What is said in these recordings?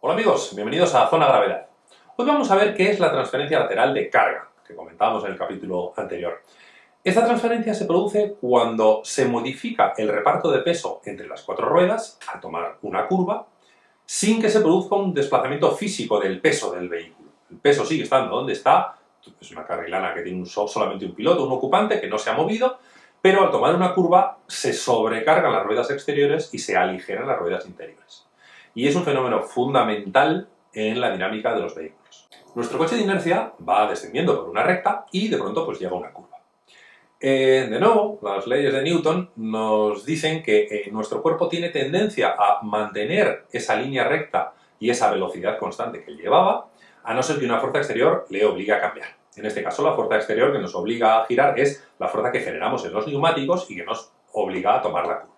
Hola amigos, bienvenidos a Zona Gravedad. Hoy vamos a ver qué es la transferencia lateral de carga, que comentábamos en el capítulo anterior. Esta transferencia se produce cuando se modifica el reparto de peso entre las cuatro ruedas al tomar una curva, sin que se produzca un desplazamiento físico del peso del vehículo. El peso sigue estando donde está, es una carrilana que tiene solamente un piloto, un ocupante, que no se ha movido, pero al tomar una curva se sobrecargan las ruedas exteriores y se aligeran las ruedas interiores. Y es un fenómeno fundamental en la dinámica de los vehículos. Nuestro coche de inercia va descendiendo por una recta y de pronto pues llega a una curva. Eh, de nuevo, las leyes de Newton nos dicen que eh, nuestro cuerpo tiene tendencia a mantener esa línea recta y esa velocidad constante que llevaba, a no ser que una fuerza exterior le obligue a cambiar. En este caso, la fuerza exterior que nos obliga a girar es la fuerza que generamos en los neumáticos y que nos obliga a tomar la curva.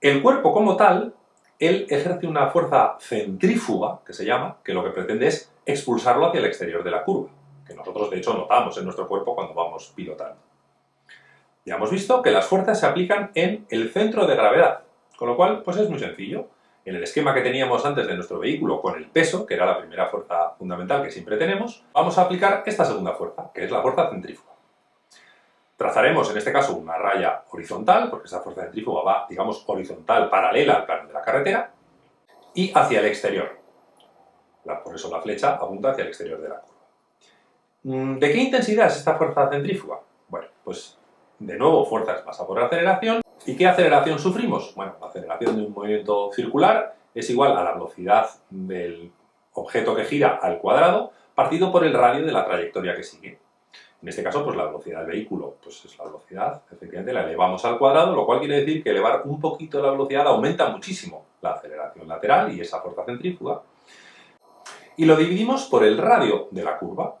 El cuerpo como tal, él ejerce una fuerza centrífuga, que se llama, que lo que pretende es expulsarlo hacia el exterior de la curva, que nosotros de hecho notamos en nuestro cuerpo cuando vamos pilotando. Ya hemos visto que las fuerzas se aplican en el centro de gravedad, con lo cual pues es muy sencillo en el esquema que teníamos antes de nuestro vehículo con el peso, que era la primera fuerza fundamental que siempre tenemos, vamos a aplicar esta segunda fuerza, que es la fuerza centrífuga. Trazaremos en este caso una raya horizontal, porque esa fuerza centrífuga va, digamos, horizontal, paralela al plano de la carretera, y hacia el exterior. por eso la flecha apunta hacia el exterior de la curva. Mm, ¿De qué intensidad es esta fuerza centrífuga? Bueno, pues de nuevo fuerza es masa por aceleración, ¿Y qué aceleración sufrimos? Bueno, la aceleración de un movimiento circular es igual a la velocidad del objeto que gira al cuadrado partido por el radio de la trayectoria que sigue. En este caso, pues la velocidad del vehículo, pues es la velocidad, efectivamente la elevamos al cuadrado, lo cual quiere decir que elevar un poquito la velocidad aumenta muchísimo la aceleración lateral y esa fuerza centrífuga. Y lo dividimos por el radio de la curva.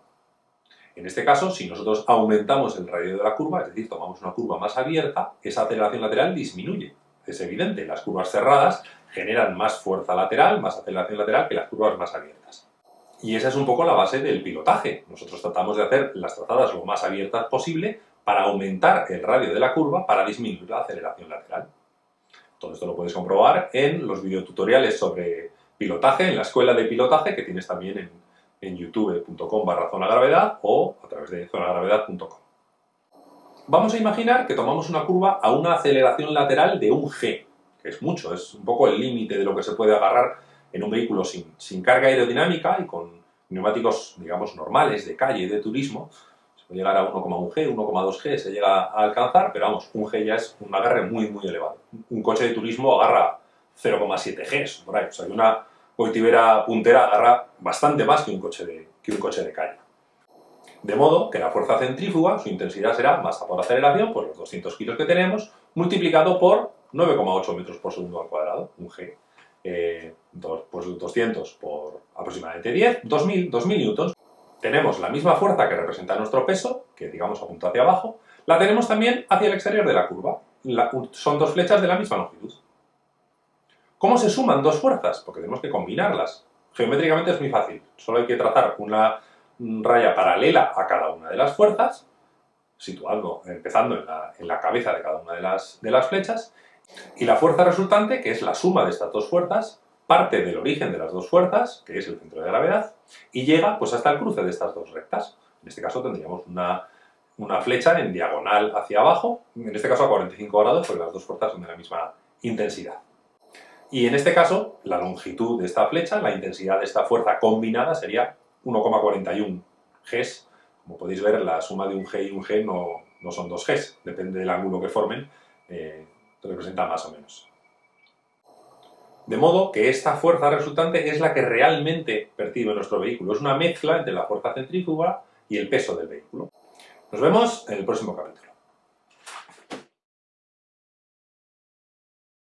En este caso, si nosotros aumentamos el radio de la curva, es decir, tomamos una curva más abierta, esa aceleración lateral disminuye. Es evidente, las curvas cerradas generan más fuerza lateral, más aceleración lateral que las curvas más abiertas. Y esa es un poco la base del pilotaje. Nosotros tratamos de hacer las trazadas lo más abiertas posible para aumentar el radio de la curva para disminuir la aceleración lateral. Todo esto lo puedes comprobar en los videotutoriales sobre pilotaje, en la escuela de pilotaje que tienes también en, en youtube.com barra zonagravedad o a través de zonagravedad.com. Vamos a imaginar que tomamos una curva a una aceleración lateral de un g, que es mucho, es un poco el límite de lo que se puede agarrar en un vehículo sin, sin carga aerodinámica y con neumáticos, digamos, normales, de calle, de turismo, se puede llegar a 1,1G, 1,2G se llega a alcanzar, pero vamos, un G ya es un agarre muy, muy elevado. Un coche de turismo agarra 0,7 Gs, por ahí, o sea, una, Coitibera puntera agarra bastante más que un coche de, que un coche de calle. De modo que la fuerza centrífuga, su intensidad será masa por aceleración, por los 200 kilos que tenemos, multiplicado por 9,8 metros por segundo al cuadrado, un G. Eh, pues 200 por aproximadamente 10, 2000, 2000 newtons. Tenemos la misma fuerza que representa nuestro peso, que digamos apunta hacia abajo, la tenemos también hacia el exterior de la curva. son dos flechas de la misma longitud. ¿Cómo se suman dos fuerzas? Porque tenemos que combinarlas. Geométricamente es muy fácil. Solo hay que trazar una raya paralela a cada una de las fuerzas, situando, empezando en la, cabeza de cada una de las, de las flechas, y la fuerza resultante, que es la suma de estas dos fuerzas, parte del origen de las dos fuerzas, que es el centro de gravedad, y llega pues, hasta el cruce de estas dos rectas. En este caso tendríamos una, una flecha en diagonal hacia abajo, en este caso a 45 grados, porque las dos fuerzas son de la misma intensidad. Y en este caso, la longitud de esta flecha, la intensidad de esta fuerza combinada sería 1,41 Gs. Como podéis ver, la suma de un G y un G no, no son dos Gs, depende del ángulo que formen, eh, representa más o menos. De modo que esta fuerza resultante es la que realmente percibe nuestro vehículo. Es una mezcla entre la fuerza centrífuga y el peso del vehículo. Nos vemos en el próximo capítulo.